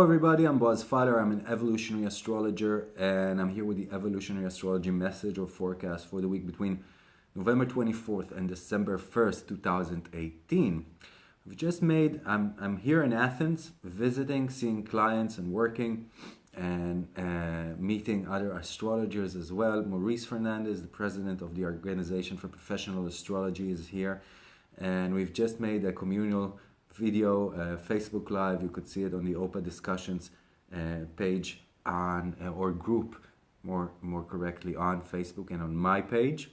Hello everybody, I'm Boaz Fuller. I'm an evolutionary astrologer and I'm here with the evolutionary astrology message or forecast for the week between November 24th and December 1st, 2018. We've just made, I'm, I'm here in Athens visiting, seeing clients and working and uh, meeting other astrologers as well. Maurice Fernandez, the president of the Organization for Professional Astrology is here and we've just made a communal video, uh, Facebook Live. You could see it on the OPA discussions uh, page on uh, or group, more more correctly, on Facebook and on my page.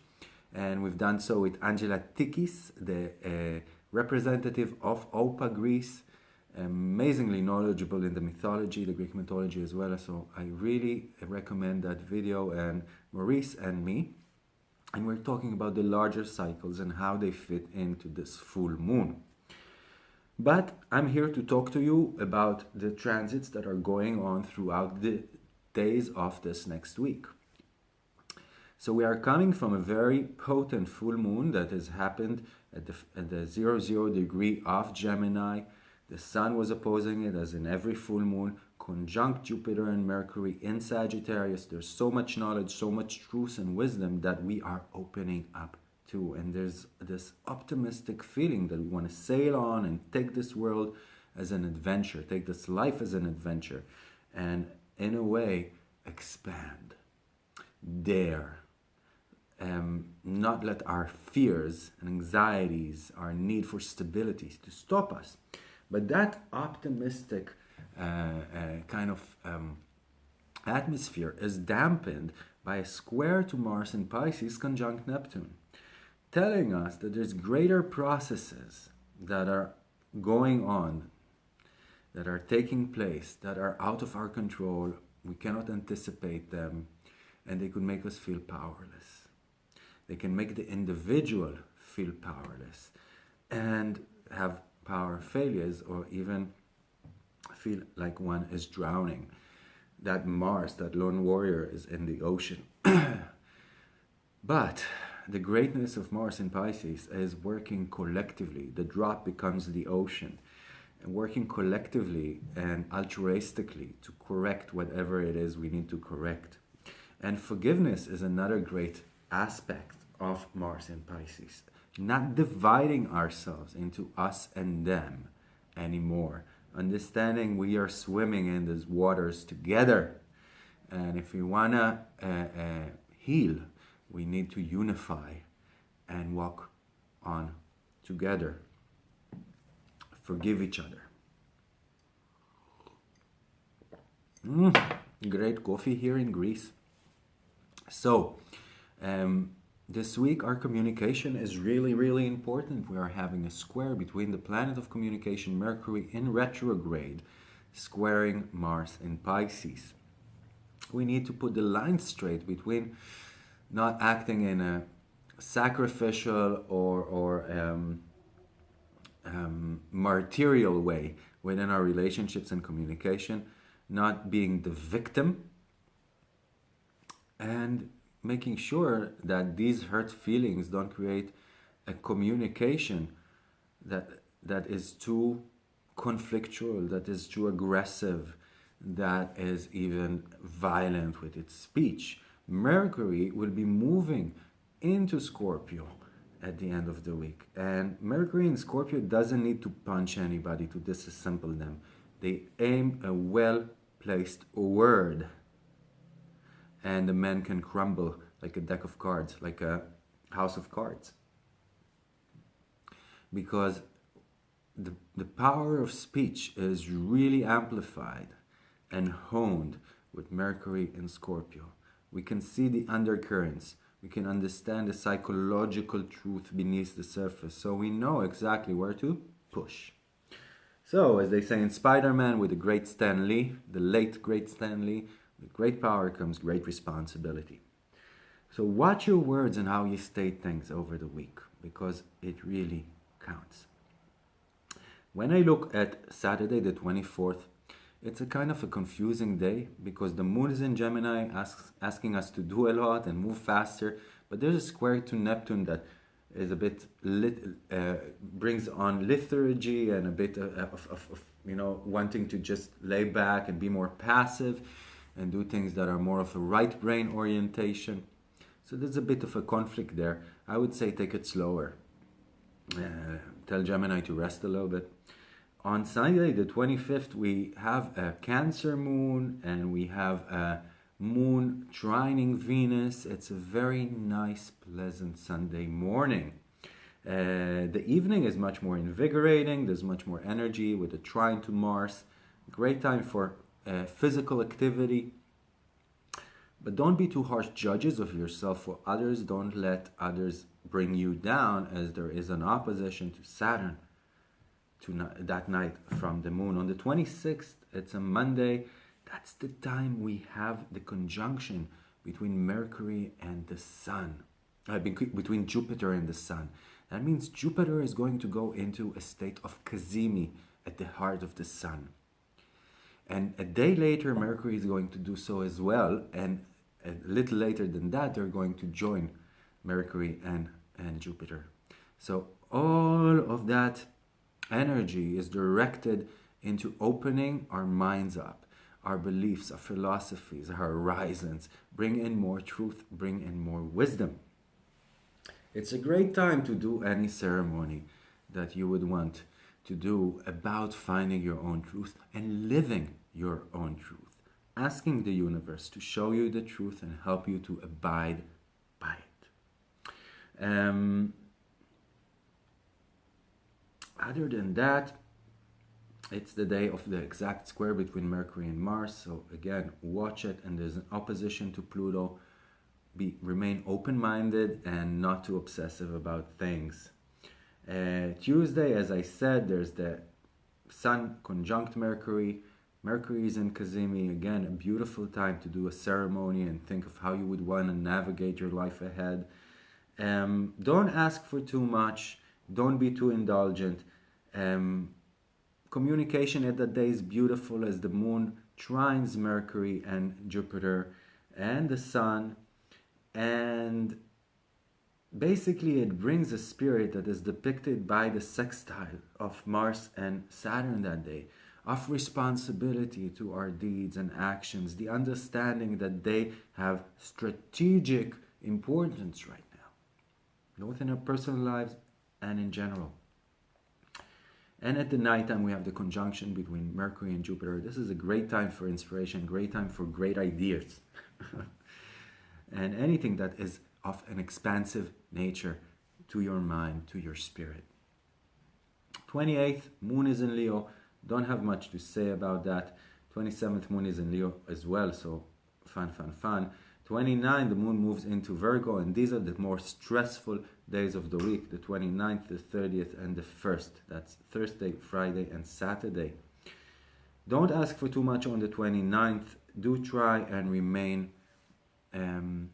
And we've done so with Angela Tikis, the representative of OPA Greece, amazingly knowledgeable in the mythology, the Greek mythology as well. So I really recommend that video and Maurice and me. And we're talking about the larger cycles and how they fit into this full moon. But I'm here to talk to you about the transits that are going on throughout the days of this next week. So we are coming from a very potent full moon that has happened at the, at the zero, zero degree of Gemini. The sun was opposing it as in every full moon, conjunct Jupiter and Mercury in Sagittarius. There's so much knowledge, so much truth and wisdom that we are opening up too. And there's this optimistic feeling that we want to sail on and take this world as an adventure, take this life as an adventure, and in a way, expand, dare, um, not let our fears and anxieties, our need for stability to stop us. But that optimistic uh, uh, kind of um, atmosphere is dampened by a square to Mars in Pisces conjunct Neptune telling us that there's greater processes that are going on, that are taking place, that are out of our control. We cannot anticipate them, and they could make us feel powerless. They can make the individual feel powerless and have power failures or even feel like one is drowning. That Mars, that lone warrior, is in the ocean. but the greatness of Mars in Pisces is working collectively. The drop becomes the ocean. And working collectively and altruistically to correct whatever it is we need to correct. And forgiveness is another great aspect of Mars in Pisces. Not dividing ourselves into us and them anymore. Understanding we are swimming in these waters together. And if we want to uh, uh, heal, we need to unify and walk on together. Forgive each other. Mm, great coffee here in Greece. So, um, this week our communication is really, really important. We are having a square between the planet of communication, Mercury in retrograde, squaring Mars in Pisces. We need to put the line straight between not acting in a sacrificial or, or um, um, material way within our relationships and communication, not being the victim, and making sure that these hurt feelings don't create a communication that that is too conflictual, that is too aggressive, that is even violent with its speech. Mercury will be moving into Scorpio at the end of the week. And Mercury in Scorpio doesn't need to punch anybody to disassemble them. They aim a well-placed word and the man can crumble like a deck of cards, like a house of cards. Because the, the power of speech is really amplified and honed with Mercury in Scorpio. We can see the undercurrents. We can understand the psychological truth beneath the surface. So we know exactly where to push. So, as they say in Spider-Man with the great Stan Lee, the late great Stan Lee, with great power comes great responsibility. So watch your words and how you state things over the week, because it really counts. When I look at Saturday the 24th, it's a kind of a confusing day because the moon is in Gemini asks, asking us to do a lot and move faster, but there's a square to Neptune that is a bit lit, uh, brings on lethargy and a bit of, of, of, you know wanting to just lay back and be more passive and do things that are more of a right brain orientation. So there's a bit of a conflict there. I would say take it slower. Uh, tell Gemini to rest a little bit. On Sunday, the 25th, we have a Cancer moon and we have a moon trining Venus. It's a very nice, pleasant Sunday morning. Uh, the evening is much more invigorating, there's much more energy with the trine to Mars. Great time for uh, physical activity. But don't be too harsh judges of yourself or others. Don't let others bring you down, as there is an opposition to Saturn to that night from the moon. On the 26th, it's a Monday. That's the time we have the conjunction between Mercury and the Sun, uh, between Jupiter and the Sun. That means Jupiter is going to go into a state of cazimi at the heart of the Sun. And a day later, Mercury is going to do so as well. And a little later than that, they're going to join Mercury and, and Jupiter. So all of that energy is directed into opening our minds up, our beliefs, our philosophies, our horizons, bring in more truth, bring in more wisdom. It's a great time to do any ceremony that you would want to do about finding your own truth and living your own truth. Asking the universe to show you the truth and help you to abide by it. Um, other than that, it's the day of the exact square between Mercury and Mars. So again, watch it, and there's an opposition to Pluto. Be remain open-minded and not too obsessive about things. Uh, Tuesday, as I said, there's the Sun conjunct Mercury. Mercury is in Cazimi. Again, a beautiful time to do a ceremony and think of how you would want to navigate your life ahead. Um, don't ask for too much. Don't be too indulgent. Um, communication at that day is beautiful as the moon trines Mercury and Jupiter and the sun. And basically, it brings a spirit that is depicted by the sextile of Mars and Saturn that day of responsibility to our deeds and actions, the understanding that they have strategic importance right now, both in our personal lives and in general. And at the nighttime, we have the conjunction between Mercury and Jupiter. This is a great time for inspiration, great time for great ideas. and anything that is of an expansive nature to your mind, to your spirit. 28th, Moon is in Leo. Don't have much to say about that. 27th, Moon is in Leo as well, so fun, fun, fun. 29, the moon moves into Virgo, and these are the more stressful days of the week the 29th, the 30th, and the 1st. That's Thursday, Friday, and Saturday. Don't ask for too much on the 29th. Do try and remain um,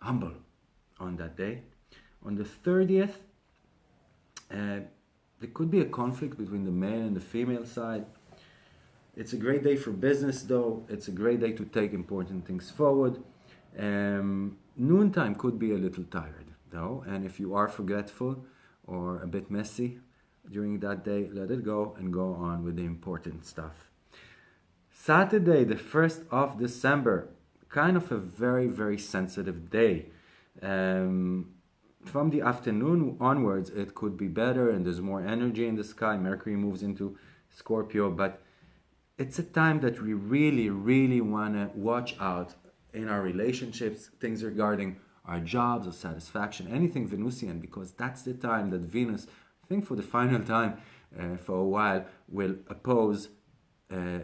humble on that day. On the 30th, uh, there could be a conflict between the male and the female side. It's a great day for business, though. It's a great day to take important things forward. Um, noontime could be a little tired, though, and if you are forgetful or a bit messy during that day, let it go and go on with the important stuff. Saturday, the 1st of December, kind of a very, very sensitive day. Um, from the afternoon onwards, it could be better and there's more energy in the sky. Mercury moves into Scorpio, but it's a time that we really, really want to watch out in our relationships, things regarding our jobs or satisfaction, anything Venusian, because that's the time that Venus, I think for the final time uh, for a while, will oppose uh,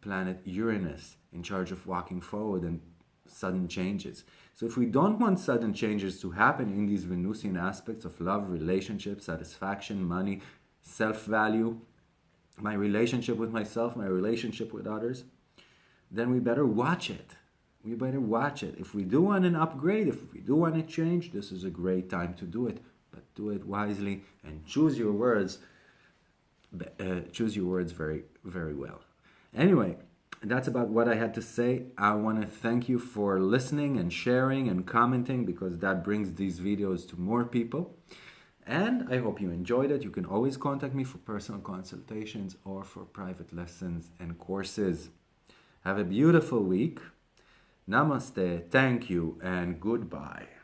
planet Uranus in charge of walking forward and sudden changes. So if we don't want sudden changes to happen in these Venusian aspects of love, relationship, satisfaction, money, self-value, my relationship with myself, my relationship with others, then we better watch it. We better watch it. If we do want an upgrade, if we do want to change, this is a great time to do it. But do it wisely and choose your words. Uh, choose your words very, very well. Anyway, that's about what I had to say. I want to thank you for listening and sharing and commenting because that brings these videos to more people. And I hope you enjoyed it. You can always contact me for personal consultations or for private lessons and courses. Have a beautiful week. Namaste, thank you, and goodbye.